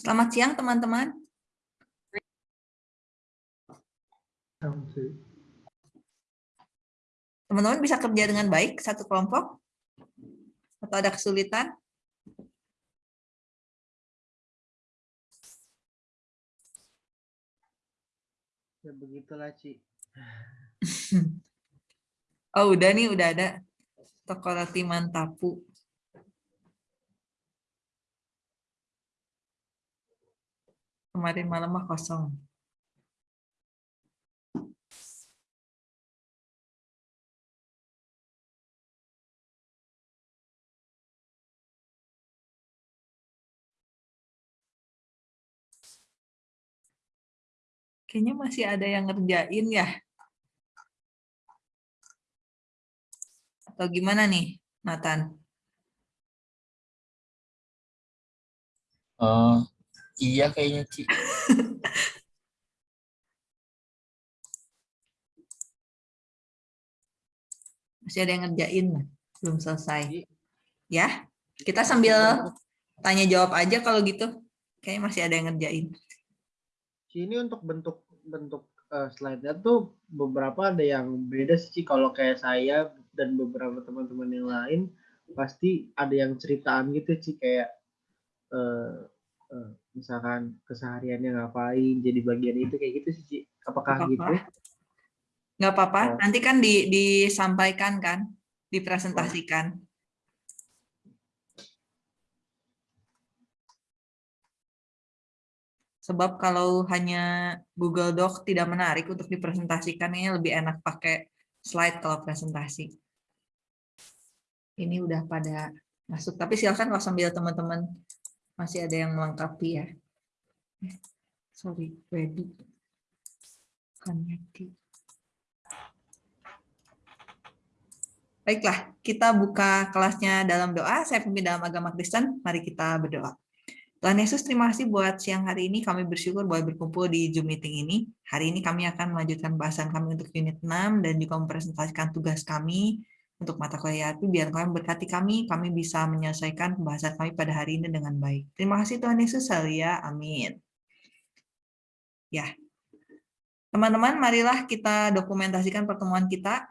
Selamat siang teman-teman. Teman-teman bisa kerja dengan baik satu kelompok? Atau ada kesulitan? Ya begitulah, Ci. oh, udah nih, udah ada. Toko roti mantapu. Kemarin malam mah kosong. Kayaknya masih ada yang ngerjain ya. Atau gimana nih, Nathan? Oh, iya kayaknya, Ci. Masih ada yang ngerjain, belum selesai. Ya, kita sambil tanya jawab aja kalau gitu. Kayaknya masih ada yang ngerjain ini untuk bentuk bentuk uh, slide-nya tuh beberapa ada yang beda sih kalau kayak saya dan beberapa teman-teman yang lain pasti ada yang ceritaan gitu sih kayak uh, uh, misalkan kesehariannya ngapain jadi bagian itu kayak gitu sih apakah Gak gitu nggak apa-apa. Oh. nanti kan di, disampaikan kan dipresentasikan. Sebab kalau hanya Google Doc tidak menarik untuk dipresentasikan, ini lebih enak pakai slide kalau presentasi. Ini udah pada masuk, tapi silakan kalau sambil teman-teman masih ada yang melengkapi ya. Eh, sorry, ready. Connected. Baiklah, kita buka kelasnya dalam doa. Saya pemimpin dalam agama Kristen. Mari kita berdoa. Tuhan Yesus, terima kasih buat siang hari ini. Kami bersyukur buat berkumpul di Zoom meeting ini. Hari ini kami akan melanjutkan bahasan kami untuk unit 6 dan juga mempresentasikan tugas kami untuk mata kuliah itu biar kami berkati kami, kami bisa menyelesaikan pembahasan kami pada hari ini dengan baik. Terima kasih Tuhan Yesus, ya. Amin. Ya, teman-teman, marilah kita dokumentasikan pertemuan kita.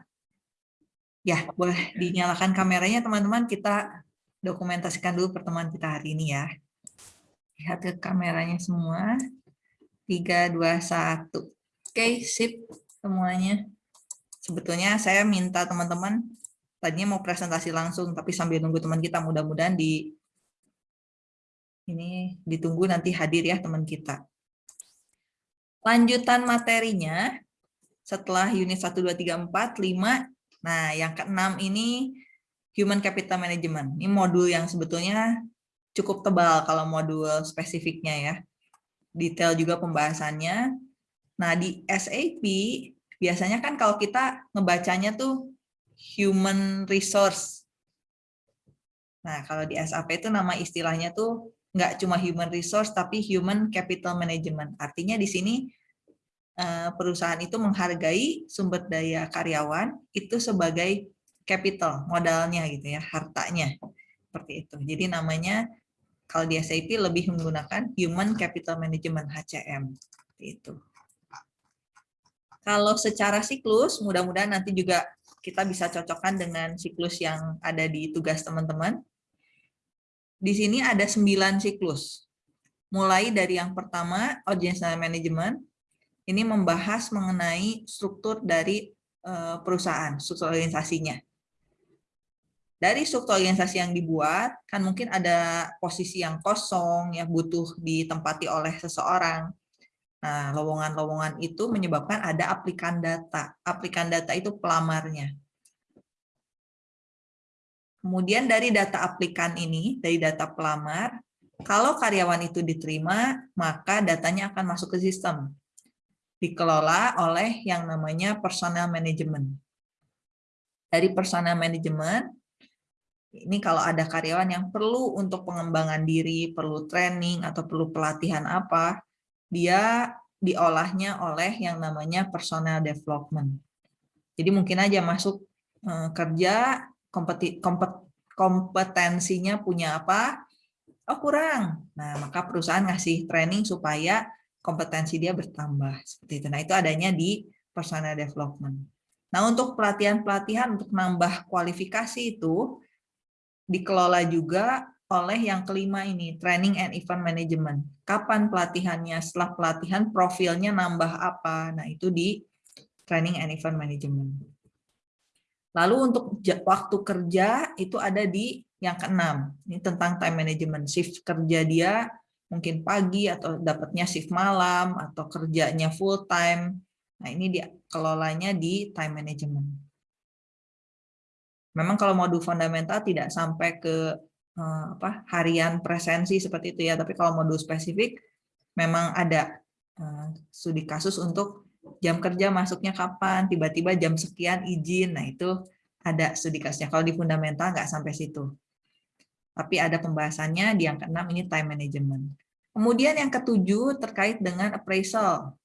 Ya, boleh dinyalakan kameranya teman-teman. Kita dokumentasikan dulu pertemuan kita hari ini ya. Lihat ke kameranya semua. 3, 2, 1. Oke, sip semuanya. Sebetulnya saya minta teman-teman, tadinya mau presentasi langsung, tapi sambil nunggu teman kita, mudah-mudahan di ini ditunggu nanti hadir ya teman kita. Lanjutan materinya, setelah unit 1, 2, 3, 4, 5, nah yang keenam ini Human Capital Management. Ini modul yang sebetulnya cukup tebal kalau modul spesifiknya ya. Detail juga pembahasannya. Nah, di SAP biasanya kan kalau kita ngebacanya tuh human resource. Nah, kalau di SAP itu nama istilahnya tuh nggak cuma human resource, tapi human capital management. Artinya di sini eh, perusahaan itu menghargai sumber daya karyawan itu sebagai capital, modalnya gitu ya, hartanya. Seperti itu. Jadi namanya kalau di SAP lebih menggunakan Human Capital Management HCM. Itu. Kalau secara siklus, mudah-mudahan nanti juga kita bisa cocokkan dengan siklus yang ada di tugas teman-teman. Di sini ada sembilan siklus. Mulai dari yang pertama, Organizational Management. Ini membahas mengenai struktur dari eh, perusahaan, struktur organisasinya dari struktur organisasi yang dibuat, kan mungkin ada posisi yang kosong, yang butuh ditempati oleh seseorang. Nah, lowongan-lowongan itu menyebabkan ada aplikan data. Aplikan data itu pelamarnya. Kemudian dari data aplikan ini, dari data pelamar, kalau karyawan itu diterima, maka datanya akan masuk ke sistem. Dikelola oleh yang namanya personal management. Dari personal management, ini kalau ada karyawan yang perlu untuk pengembangan diri, perlu training atau perlu pelatihan apa, dia diolahnya oleh yang namanya personal development. Jadi mungkin aja masuk eh, kerja, kompetensinya punya apa, Oh kurang. Nah maka perusahaan ngasih training supaya kompetensi dia bertambah. Seperti itu. Nah itu adanya di personal development. Nah untuk pelatihan-pelatihan untuk nambah kualifikasi itu dikelola juga oleh yang kelima ini, training and event management. Kapan pelatihannya? Setelah pelatihan profilnya nambah apa? Nah, itu di training and event management. Lalu untuk waktu kerja itu ada di yang keenam. Ini tentang time management. Shift kerja dia mungkin pagi atau dapatnya shift malam atau kerjanya full time. Nah, ini dia kelolanya di time management. Memang kalau modul fundamental tidak sampai ke apa harian presensi seperti itu ya. Tapi kalau modul spesifik memang ada eh, studi kasus untuk jam kerja masuknya kapan tiba-tiba jam sekian izin. Nah itu ada studi kasusnya. Kalau di fundamental nggak sampai situ. Tapi ada pembahasannya di yang keenam ini time management. Kemudian yang ketujuh terkait dengan appraisal.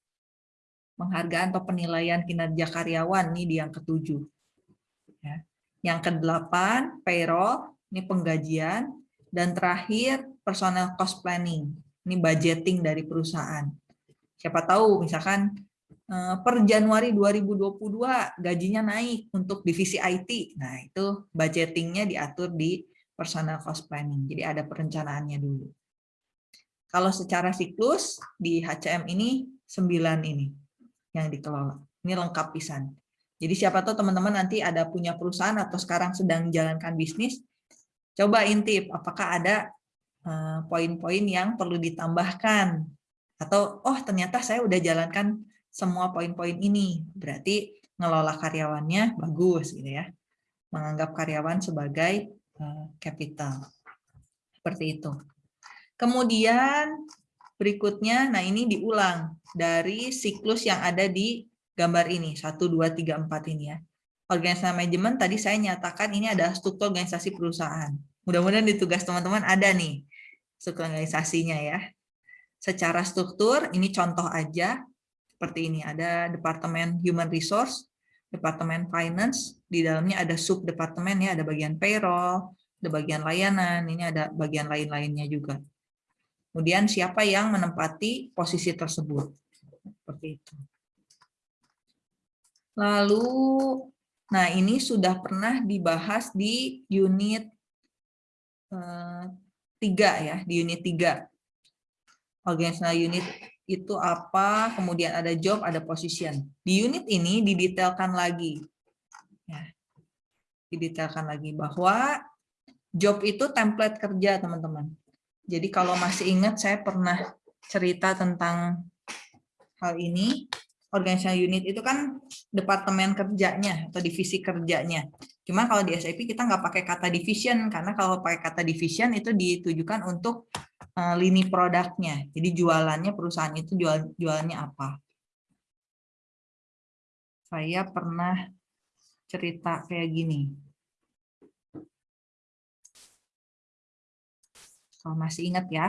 Penghargaan atau penilaian kinerja karyawan ini di yang ketujuh. Ya. yang kedelapan payroll ini penggajian, dan terakhir personal cost planning, ini budgeting dari perusahaan. Siapa tahu misalkan eh, per Januari 2022 gajinya naik untuk divisi IT, nah itu budgetingnya diatur di personal cost planning, jadi ada perencanaannya dulu. Kalau secara siklus di HCM ini 9 ini yang dikelola. Ini lengkap pisan. Jadi siapa tahu teman-teman nanti ada punya perusahaan atau sekarang sedang menjalankan bisnis, Coba intip, apakah ada eh, poin-poin yang perlu ditambahkan. Atau, oh ternyata saya udah jalankan semua poin-poin ini. Berarti ngelola karyawannya bagus. gitu ya. Menganggap karyawan sebagai eh, capital. Seperti itu. Kemudian berikutnya, nah ini diulang dari siklus yang ada di gambar ini, 1, 2, 3, 4 ini ya organisasi manajemen tadi saya nyatakan ini adalah struktur organisasi perusahaan. Mudah-mudahan di tugas teman-teman ada nih struktur organisasinya ya. Secara struktur, ini contoh aja, seperti ini. Ada Departemen Human Resource, Departemen Finance, di dalamnya ada sub-departemen, ya, ada bagian payroll, ada bagian layanan, ini ada bagian lain-lainnya juga. Kemudian siapa yang menempati posisi tersebut. Seperti itu. Lalu Nah, ini sudah pernah dibahas di unit eh, tiga ya, di unit tiga. Organizational unit itu apa, kemudian ada job, ada position. Di unit ini didetailkan lagi. Ya, didetailkan lagi bahwa job itu template kerja, teman-teman. Jadi kalau masih ingat, saya pernah cerita tentang hal ini organizational unit itu kan departemen kerjanya atau divisi kerjanya. Cuma kalau di SAP kita nggak pakai kata division karena kalau pakai kata division itu ditujukan untuk uh, lini produknya. Jadi jualannya perusahaan itu jual jualannya apa. Saya pernah cerita kayak gini. Kalau masih ingat ya,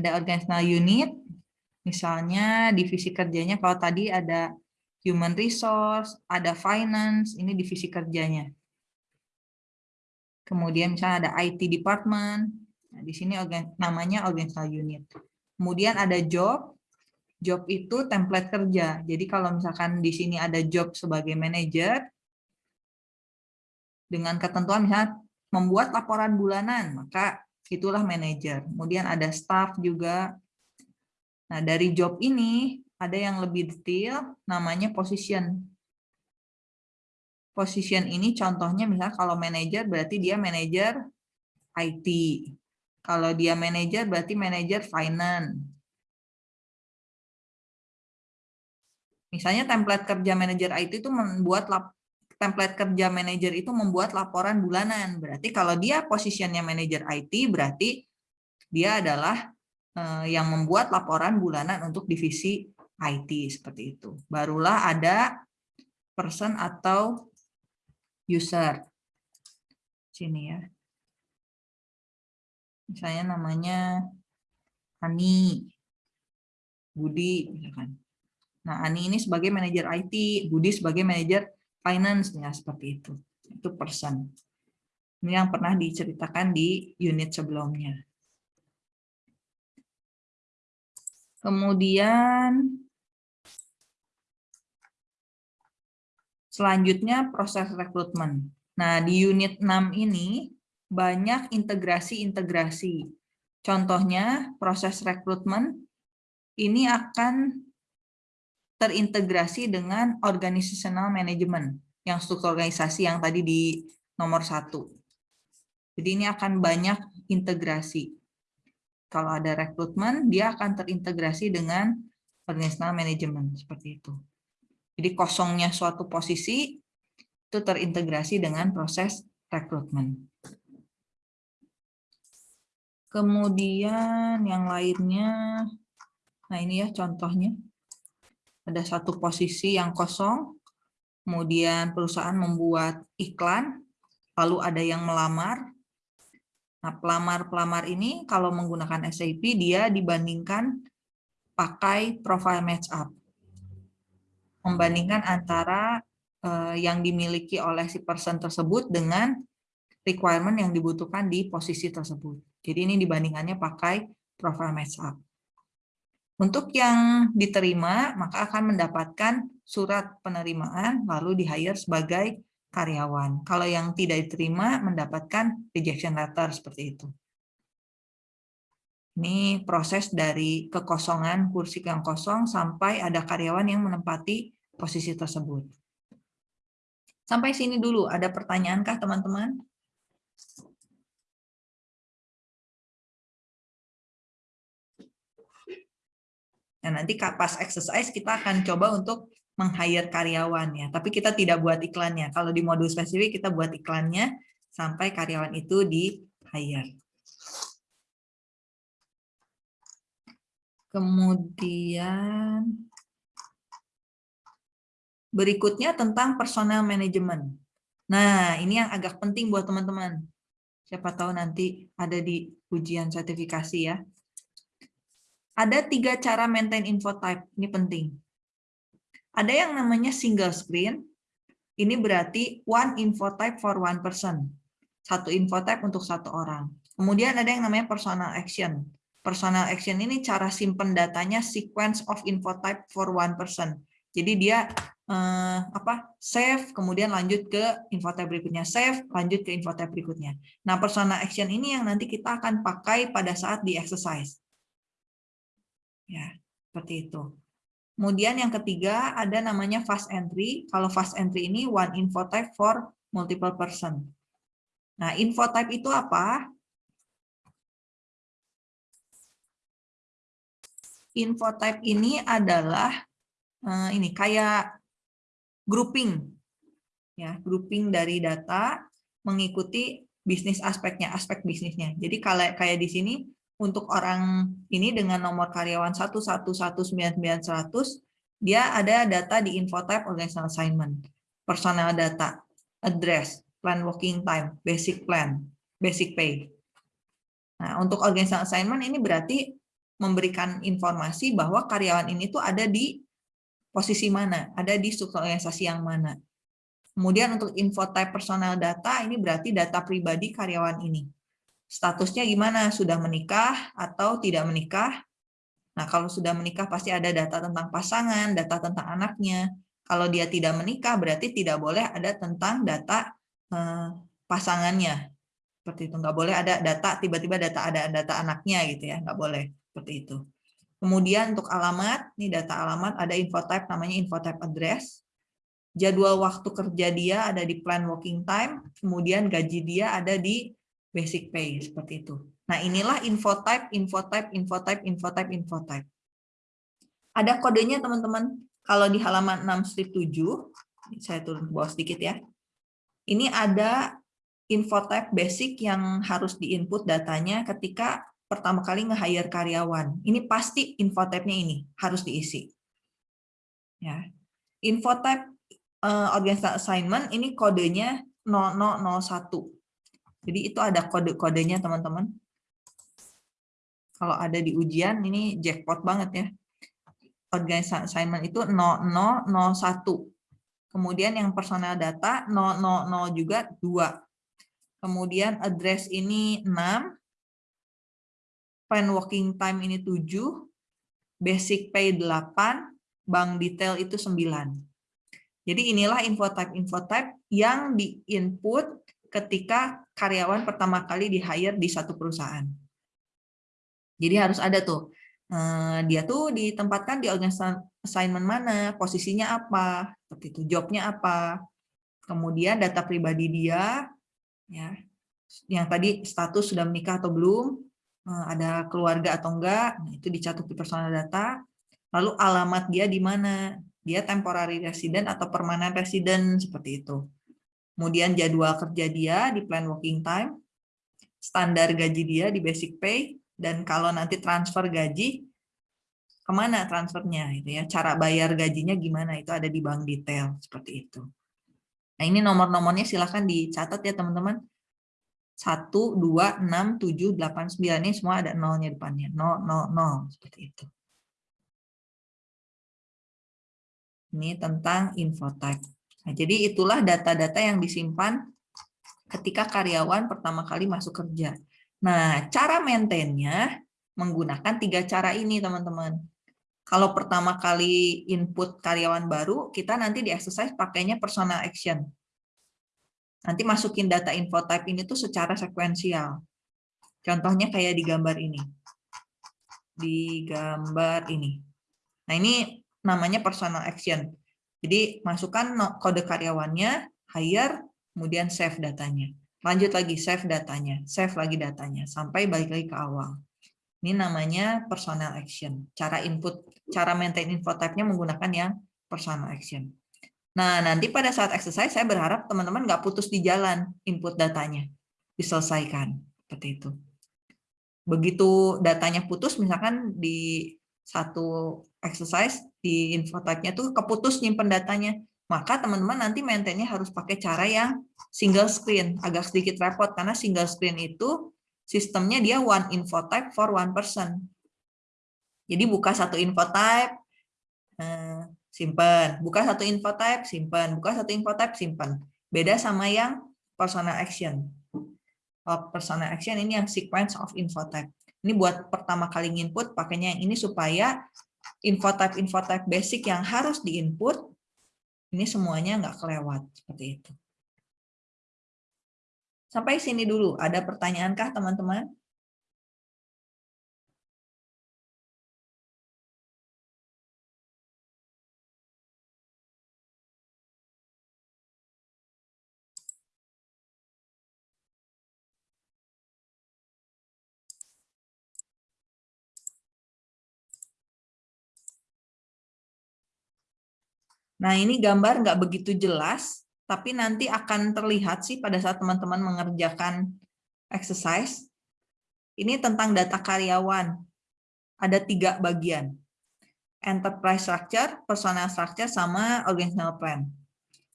ada organizational unit, Misalnya divisi kerjanya kalau tadi ada human resource, ada finance, ini divisi kerjanya. Kemudian misalnya ada IT department, nah, di sini namanya organizational unit. Kemudian ada job, job itu template kerja. Jadi kalau misalkan di sini ada job sebagai manager, dengan ketentuan misalnya membuat laporan bulanan, maka itulah manager. Kemudian ada staff juga, Nah, dari job ini ada yang lebih detail, namanya position. Position ini contohnya misalnya kalau manager berarti dia manager IT. Kalau dia manager berarti manager finance. Misalnya template kerja manager IT itu membuat template kerja manager itu membuat laporan bulanan. Berarti kalau dia posisinya manager IT berarti dia adalah yang membuat laporan bulanan untuk divisi IT seperti itu. Barulah ada person atau user. Sini ya. Misalnya namanya Ani, Budi misalkan. Nah, Ani ini sebagai manajer IT, Budi sebagai manajer finance ya seperti itu. Itu person. Ini yang pernah diceritakan di unit sebelumnya. Kemudian selanjutnya proses rekrutmen. Nah, di unit 6 ini banyak integrasi-integrasi. Contohnya proses rekrutmen ini akan terintegrasi dengan organizational management yang struktur organisasi yang tadi di nomor satu. Jadi ini akan banyak integrasi. Kalau ada rekrutmen, dia akan terintegrasi dengan organizational management seperti itu. Jadi kosongnya suatu posisi itu terintegrasi dengan proses rekrutmen. Kemudian yang lainnya, nah ini ya contohnya. Ada satu posisi yang kosong, kemudian perusahaan membuat iklan, lalu ada yang melamar. Nah, pelamar-pelamar ini kalau menggunakan SAP, dia dibandingkan pakai profile match up. Membandingkan antara eh, yang dimiliki oleh si person tersebut dengan requirement yang dibutuhkan di posisi tersebut. Jadi ini dibandingannya pakai profile match up. Untuk yang diterima, maka akan mendapatkan surat penerimaan lalu di-hire sebagai karyawan. Kalau yang tidak diterima, mendapatkan rejection letter seperti itu. Ini proses dari kekosongan kursi yang kosong sampai ada karyawan yang menempati posisi tersebut. Sampai sini dulu, ada pertanyaankah teman-teman? Nah, nanti pas exercise kita akan coba untuk meng-hire karyawan ya, tapi kita tidak buat iklannya. Kalau di modul spesifik kita buat iklannya sampai karyawan itu di-hire. Kemudian berikutnya tentang personal management. Nah, ini yang agak penting buat teman-teman. Siapa tahu nanti ada di ujian sertifikasi ya. Ada tiga cara maintain info type, ini penting. Ada yang namanya single screen, ini berarti one info type for one person. Satu info type untuk satu orang. Kemudian ada yang namanya personal action. Personal action ini cara simpen datanya sequence of info type for one person. Jadi dia eh, apa save, kemudian lanjut ke info type berikutnya, save, lanjut ke info type berikutnya. Nah, personal action ini yang nanti kita akan pakai pada saat di exercise. Ya, seperti itu. Kemudian yang ketiga ada namanya fast entry. Kalau fast entry ini one info type for multiple person. Nah, info type itu apa? Info type ini adalah uh, ini kayak grouping. Ya, grouping dari data mengikuti bisnis aspeknya, aspek bisnisnya. Jadi kalau kayak di sini untuk orang ini dengan nomor karyawan 11199100 dia ada data di info type organizational assignment, personal data, address, plan working time, basic plan, basic pay. Nah, untuk organizational assignment ini berarti memberikan informasi bahwa karyawan ini tuh ada di posisi mana, ada di struktur organisasi yang mana. Kemudian untuk info type personal data ini berarti data pribadi karyawan ini statusnya gimana? Sudah menikah atau tidak menikah? Nah, kalau sudah menikah pasti ada data tentang pasangan, data tentang anaknya. Kalau dia tidak menikah berarti tidak boleh ada tentang data eh, pasangannya. Seperti itu, nggak boleh ada data tiba-tiba data ada data anaknya gitu ya, nggak boleh seperti itu. Kemudian untuk alamat, ini data alamat ada info type namanya info type address. Jadwal waktu kerja dia ada di plan working time, kemudian gaji dia ada di basic pay seperti itu. Nah, inilah info type, info type, info type, info type, info type. Ada kodenya teman-teman. Kalau di halaman 6 strip 7, saya turun ke bawah sedikit ya. Ini ada info type basic yang harus diinput datanya ketika pertama kali nge-hire karyawan. Ini pasti info type-nya ini harus diisi. Ya. Info type uh, organizational assignment ini kodenya 0001. Jadi itu ada kode-kodenya teman-teman. Kalau ada di ujian ini jackpot banget ya. Organisasi assignment itu 0001. Kemudian yang personal data 000 juga 2. Kemudian address ini 6. Plan working time ini 7. basic pay 8, bank detail itu 9. Jadi inilah info type-info type yang di-input ketika karyawan pertama kali di-hire di satu perusahaan. Jadi harus ada tuh, eh, dia tuh ditempatkan di assignment mana, posisinya apa, seperti itu, jobnya apa, kemudian data pribadi dia, ya, yang tadi status sudah menikah atau belum, eh, ada keluarga atau enggak, nah, itu dicatat di personal data, lalu alamat dia di mana, dia temporary resident atau permanent resident, seperti itu. Kemudian jadwal kerja dia di plan working time, standar gaji dia di basic pay, dan kalau nanti transfer gaji ke mana transfernya itu ya. Cara bayar gajinya gimana itu ada di bank detail seperti itu. Nah ini nomor-nomornya silahkan dicatat ya teman-teman. 1, 2, 6, 7, 8, 9 ini semua ada nolnya depannya. 0, 0, 0 seperti itu. Ini tentang infotype nah, jadi itulah data-data yang disimpan ketika karyawan pertama kali masuk kerja Nah, cara maintainnya menggunakan tiga cara ini, teman-teman. Kalau pertama kali input karyawan baru, kita nanti di exercise pakainya personal action. Nanti masukin data info type ini tuh secara sekuensial. Contohnya kayak di gambar ini. Di gambar ini. Nah, ini namanya personal action. Jadi, masukkan kode karyawannya, hire, kemudian save datanya. Lanjut lagi, save datanya, save lagi datanya, sampai balik lagi ke awal. Ini namanya personal action. Cara input, cara maintain info type-nya menggunakan yang personal action. Nah, nanti pada saat exercise, saya berharap teman-teman nggak putus di jalan input datanya. Diselesaikan, seperti itu. Begitu datanya putus, misalkan di satu exercise, di info type-nya tuh keputus nyimpen datanya maka teman-teman nanti maintainnya harus pakai cara yang single screen. Agak sedikit repot karena single screen itu sistemnya dia one info type for one person. Jadi buka satu info type, eh, simpan. Buka satu info type, simpan. Buka satu info type, simpan. Beda sama yang personal action. Kalau personal action ini yang sequence of info type. Ini buat pertama kali input pakainya yang ini supaya info type info type basic yang harus diinput ini semuanya nggak kelewat seperti itu. Sampai sini dulu. Ada pertanyaankah teman-teman? Nah, ini gambar nggak begitu jelas, tapi nanti akan terlihat sih pada saat teman-teman mengerjakan exercise. Ini tentang data karyawan. Ada tiga bagian. Enterprise structure, personal structure, sama organizational plan.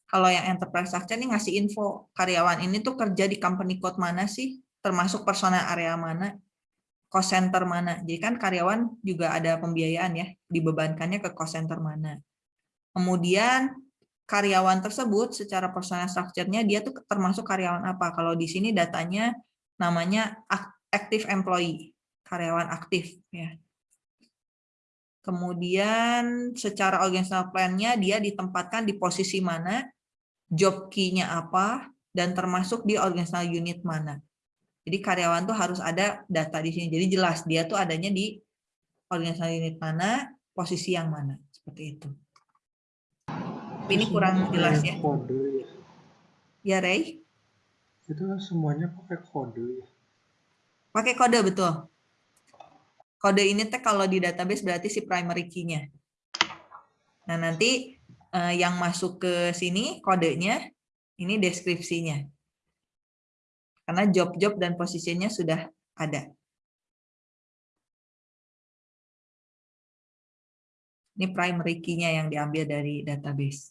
Kalau yang enterprise structure ini ngasih info karyawan ini tuh kerja di company code mana sih, termasuk personal area mana, cost center mana. Jadi kan karyawan juga ada pembiayaan ya, dibebankannya ke cost center mana Kemudian karyawan tersebut secara personal structure-nya dia tuh termasuk karyawan apa? Kalau di sini datanya namanya active employee, karyawan aktif ya. Kemudian secara organizational plan-nya dia ditempatkan di posisi mana, job key-nya apa, dan termasuk di organizational unit mana. Jadi karyawan tuh harus ada data di sini. Jadi jelas dia tuh adanya di organizational unit mana, posisi yang mana, seperti itu ini kurang jelas ya. Kode ya. Ray? Itu semuanya pakai kode ya. Pakai kode, betul. Kode ini teh kalau di database berarti si primary key-nya. Nah, nanti eh, yang masuk ke sini kodenya, ini deskripsinya. Karena job-job dan posisinya sudah ada. Ini primary key-nya yang diambil dari database.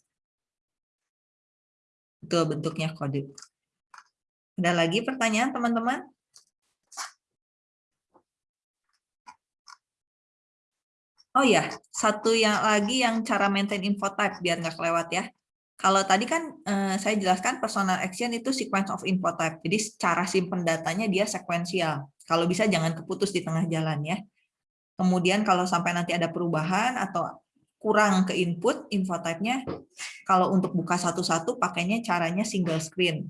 Itu bentuknya kode. Ada lagi pertanyaan teman-teman? Oh ya, satu yang lagi yang cara maintain info type biar nggak kelewat ya. Kalau tadi kan eh, saya jelaskan personal action itu sequence of info type. Jadi cara simpen datanya dia sekuensial. Kalau bisa jangan keputus di tengah jalan ya. Kemudian kalau sampai nanti ada perubahan atau kurang ke input info type-nya, kalau untuk buka satu-satu pakainya caranya single screen.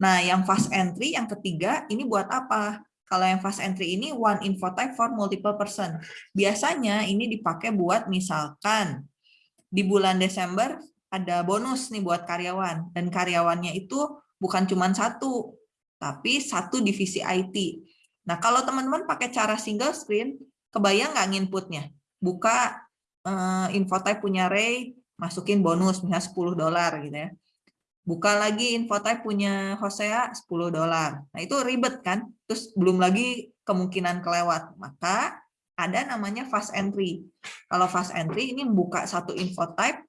Nah, yang fast entry yang ketiga ini buat apa? Kalau yang fast entry ini one info type for multiple person. Biasanya ini dipakai buat misalkan di bulan Desember ada bonus nih buat karyawan dan karyawannya itu bukan cuma satu, tapi satu divisi IT. Nah, kalau teman-teman pakai cara single screen, kebayang nggak nginputnya? Buka uh, info type punya Ray, masukin bonus misalnya 10 dolar gitu ya. Buka lagi info type punya Hosea 10 dolar. Nah, itu ribet kan? Terus belum lagi kemungkinan kelewat. Maka ada namanya fast entry. Kalau fast entry ini buka satu info type,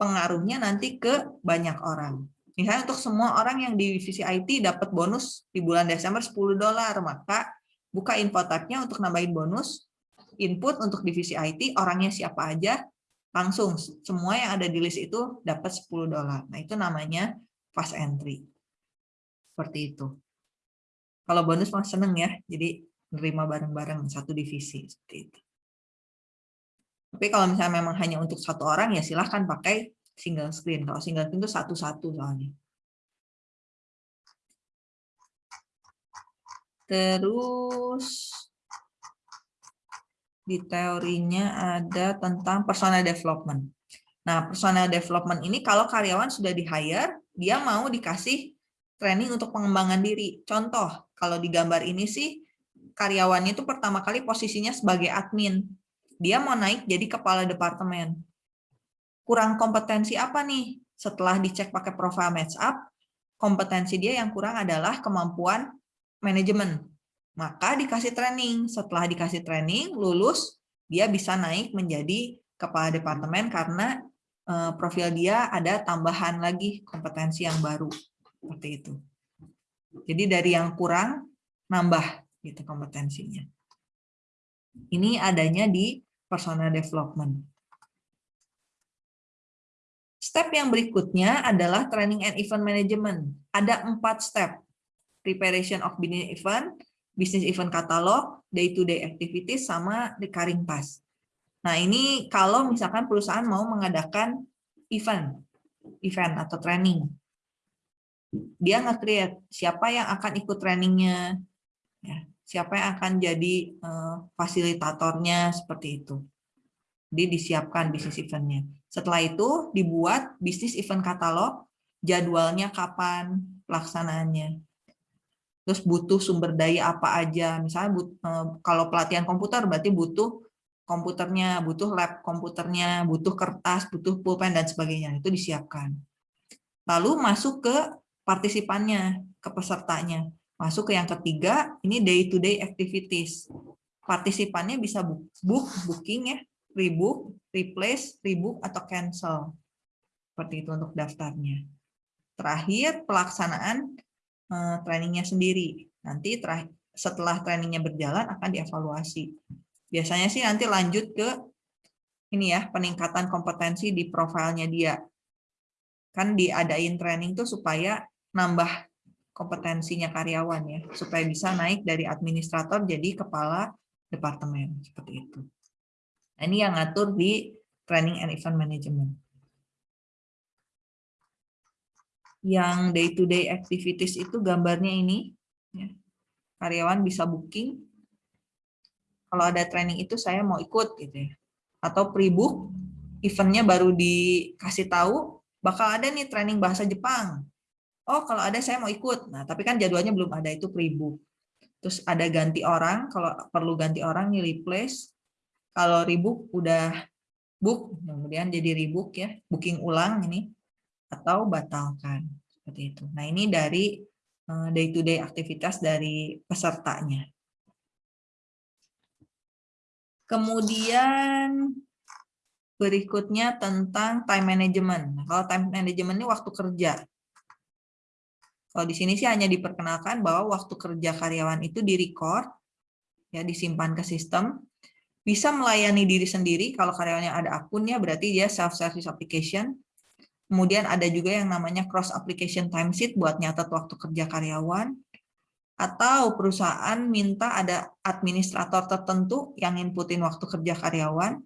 pengaruhnya nanti ke banyak orang. Misalnya untuk semua orang yang di divisi IT dapat bonus di bulan Desember 10 dolar, maka buka info type-nya untuk nambahin bonus, input untuk divisi IT, orangnya siapa aja, langsung semua yang ada di list itu dapat 10 dolar. Nah, itu namanya fast entry. Seperti itu. Kalau bonus mah seneng ya, jadi nerima bareng-bareng satu divisi seperti itu. Tapi kalau misalnya memang hanya untuk satu orang ya silahkan pakai single screen. Kalau single screen itu satu-satu soalnya. Terus di teorinya ada tentang personal development. Nah, personal development ini kalau karyawan sudah di-hire, dia mau dikasih training untuk pengembangan diri. Contoh, kalau di gambar ini sih, karyawannya itu pertama kali posisinya sebagai admin. Dia mau naik jadi kepala departemen kurang kompetensi apa nih? Setelah dicek pakai profile match up, kompetensi dia yang kurang adalah kemampuan manajemen. Maka dikasih training. Setelah dikasih training, lulus, dia bisa naik menjadi kepala departemen karena eh, profil dia ada tambahan lagi kompetensi yang baru. Seperti itu. Jadi dari yang kurang, nambah gitu kompetensinya. Ini adanya di personal development. Step yang berikutnya adalah training and event management. Ada empat step. Preparation of business event, business event catalog, day-to-day -day activities, sama recurring task. Nah ini kalau misalkan perusahaan mau mengadakan event, event atau training. Dia nge-create siapa yang akan ikut trainingnya, ya, siapa yang akan jadi uh, fasilitatornya, seperti itu. Jadi disiapkan bisnis eventnya. Setelah itu dibuat bisnis event katalog, jadwalnya kapan, pelaksanaannya. Terus butuh sumber daya apa aja, misalnya but, eh, kalau pelatihan komputer berarti butuh komputernya, butuh lab komputernya, butuh kertas, butuh pulpen, dan sebagainya. Itu disiapkan. Lalu masuk ke partisipannya, ke pesertanya. Masuk ke yang ketiga, ini day-to-day -day activities. Partisipannya bisa book, booking ya, rebook, replace, rebook, atau cancel. Seperti itu untuk daftarnya. Terakhir, pelaksanaan uh, trainingnya sendiri. Nanti setelah trainingnya berjalan akan dievaluasi. Biasanya sih nanti lanjut ke ini ya peningkatan kompetensi di profilnya dia. Kan diadain training tuh supaya nambah kompetensinya karyawan ya, supaya bisa naik dari administrator jadi kepala departemen seperti itu. Nah, ini yang ngatur di training and event management. Yang day-to-day -day activities itu gambarnya ini. Ya. Karyawan bisa booking. Kalau ada training itu saya mau ikut gitu ya. Atau pre-book, eventnya baru dikasih tahu, bakal ada nih training bahasa Jepang. Oh, kalau ada saya mau ikut. Nah, tapi kan jadwalnya belum ada itu pre-book. Terus ada ganti orang, kalau perlu ganti orang nih replace, kalau rebook udah book, kemudian jadi rebook ya, booking ulang ini, atau batalkan. Seperti itu. Nah ini dari eh, day-to-day -day aktivitas dari pesertanya. Kemudian berikutnya tentang time management. Nah, kalau time management ini waktu kerja. Kalau di sini sih hanya diperkenalkan bahwa waktu kerja karyawan itu di-record, ya disimpan ke sistem, bisa melayani diri sendiri kalau karyawannya ada akunnya berarti dia self service application kemudian ada juga yang namanya cross application timesheet buat nyatet waktu kerja karyawan atau perusahaan minta ada administrator tertentu yang inputin waktu kerja karyawan,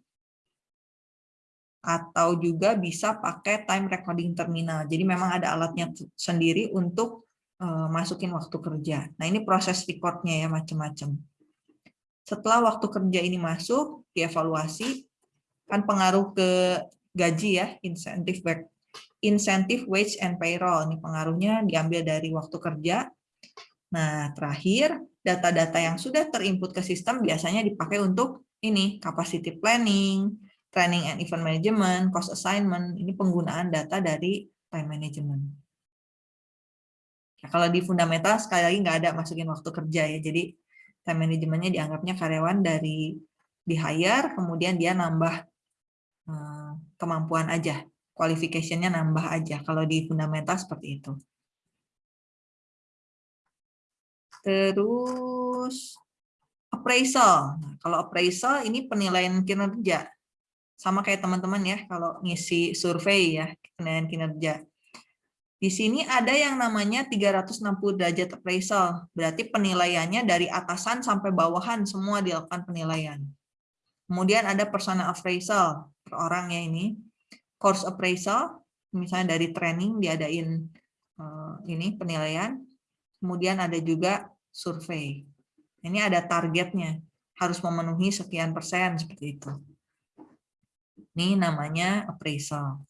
atau juga bisa pakai time recording terminal. Jadi memang ada alatnya sendiri untuk uh, masukin waktu kerja. Nah ini proses recordnya ya macam-macam. Setelah waktu kerja ini masuk, dievaluasi, kan pengaruh ke gaji ya, insentif back insentif wage and payroll. Ini pengaruhnya diambil dari waktu kerja. Nah, terakhir, data-data yang sudah terinput ke sistem biasanya dipakai untuk ini, capacity planning, training and event management, cost assignment, ini penggunaan data dari time management. Nah, kalau di fundamental sekali lagi nggak ada masukin waktu kerja ya, jadi time manajemennya dianggapnya karyawan dari di hire, kemudian dia nambah eh, kemampuan aja, qualification-nya nambah aja. Kalau di fundamental seperti itu. Terus appraisal. Nah, kalau appraisal ini penilaian kinerja. Sama kayak teman-teman ya, kalau ngisi survei ya, penilaian kinerja. Di sini ada yang namanya 360 derajat appraisal. Berarti penilaiannya dari atasan sampai bawahan semua dilakukan penilaian. Kemudian ada personal appraisal per orang ya ini. Course appraisal, misalnya dari training diadain eh, ini penilaian. Kemudian ada juga survei. Ini ada targetnya, harus memenuhi sekian persen seperti itu. Ini namanya appraisal.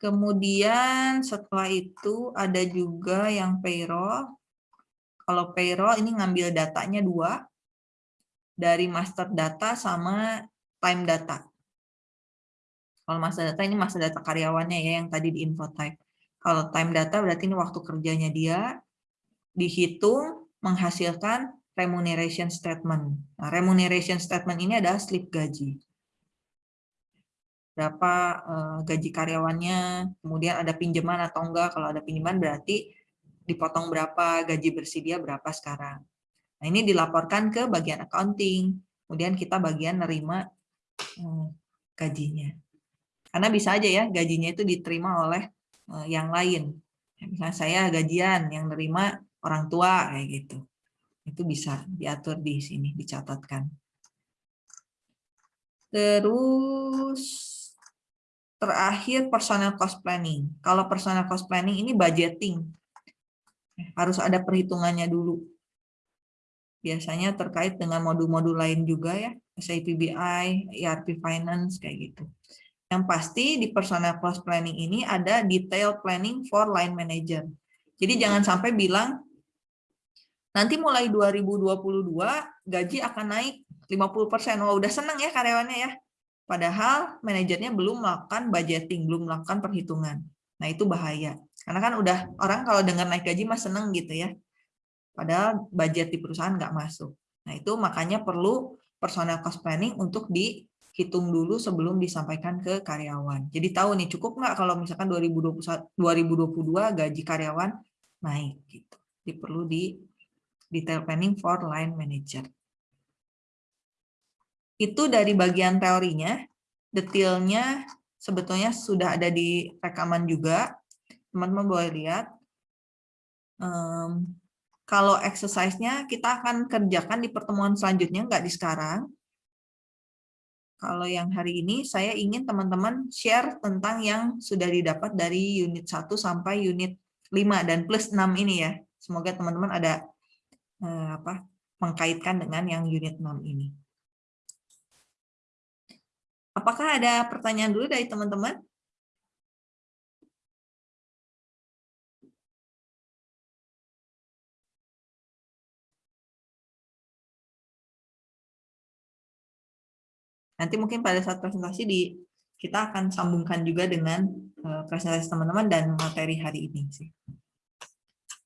Kemudian setelah itu ada juga yang payroll. Kalau payroll ini ngambil datanya dua, dari master data sama time data. Kalau master data ini master data karyawannya ya yang tadi di info type. Kalau time data berarti ini waktu kerjanya dia, dihitung menghasilkan remuneration statement. Nah, remuneration statement ini adalah slip gaji berapa uh, gaji karyawannya, kemudian ada pinjaman atau enggak. Kalau ada pinjaman berarti dipotong berapa, gaji bersih dia berapa sekarang. Nah, ini dilaporkan ke bagian accounting, kemudian kita bagian nerima uh, gajinya. Karena bisa aja ya gajinya itu diterima oleh uh, yang lain. Misalnya saya gajian, yang nerima orang tua kayak gitu. Itu bisa diatur di sini, dicatatkan. Terus Terakhir personal cost planning. Kalau personal cost planning ini budgeting. Harus ada perhitungannya dulu. Biasanya terkait dengan modul-modul lain juga ya, SAP BI, ERP Finance kayak gitu. Yang pasti di personal cost planning ini ada detail planning for line manager. Jadi jangan sampai bilang nanti mulai 2022 gaji akan naik 50%. Wah, udah seneng ya karyawannya ya. Padahal manajernya belum melakukan budgeting, belum melakukan perhitungan. Nah, itu bahaya. Karena kan udah orang kalau dengar naik gaji mah seneng gitu ya. Padahal budget di perusahaan nggak masuk. Nah, itu makanya perlu personal cost planning untuk dihitung dulu sebelum disampaikan ke karyawan. Jadi tahu nih cukup nggak kalau misalkan 2021 2022 gaji karyawan naik gitu. Jadi perlu di detail planning for line manager. Itu dari bagian teorinya, detailnya sebetulnya sudah ada di rekaman juga. Teman-teman boleh lihat. Um, kalau exercise-nya kita akan kerjakan di pertemuan selanjutnya, nggak di sekarang. Kalau yang hari ini, saya ingin teman-teman share tentang yang sudah didapat dari unit 1 sampai unit 5 dan plus 6 ini ya. Semoga teman-teman ada eh, apa mengkaitkan dengan yang unit 6 ini. Apakah ada pertanyaan dulu dari teman-teman? Nanti mungkin pada saat presentasi di kita akan sambungkan juga dengan eh, presentasi teman-teman dan materi hari ini sih.